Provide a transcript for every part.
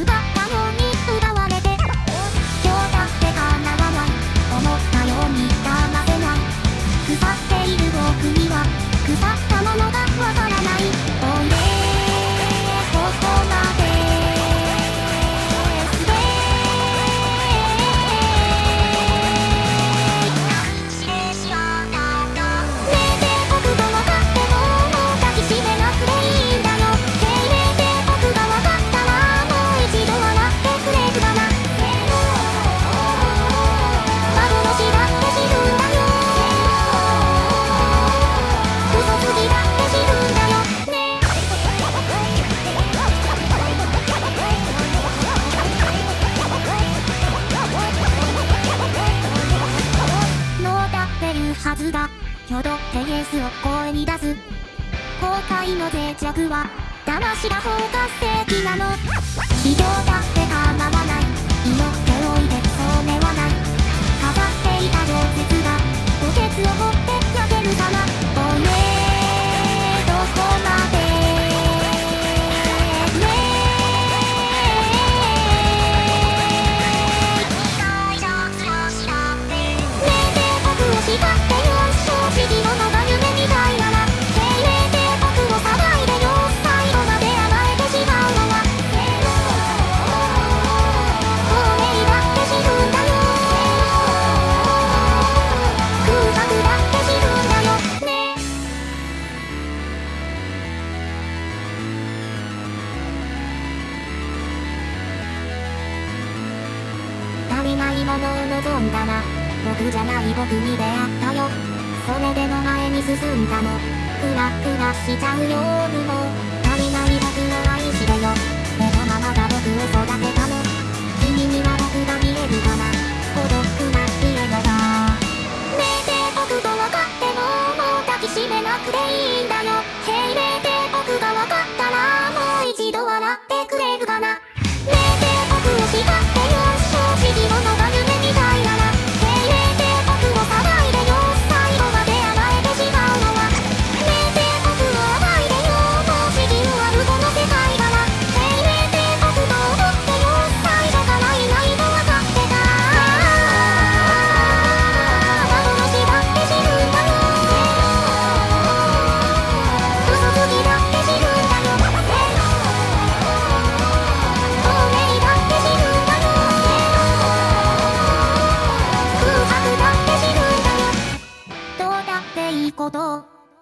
奪ったのに奪わ挙動でイエスを声に出す。後悔の脆弱は魂が包括的なの。ないものを望んだな。僕じゃない僕に出会ったよ。それでも前に進んだの。クラクラしちゃうようにも。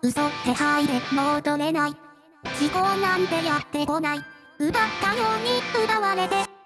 嘘っていでもう取れない。思考なんてやってこない。奪ったように奪われて。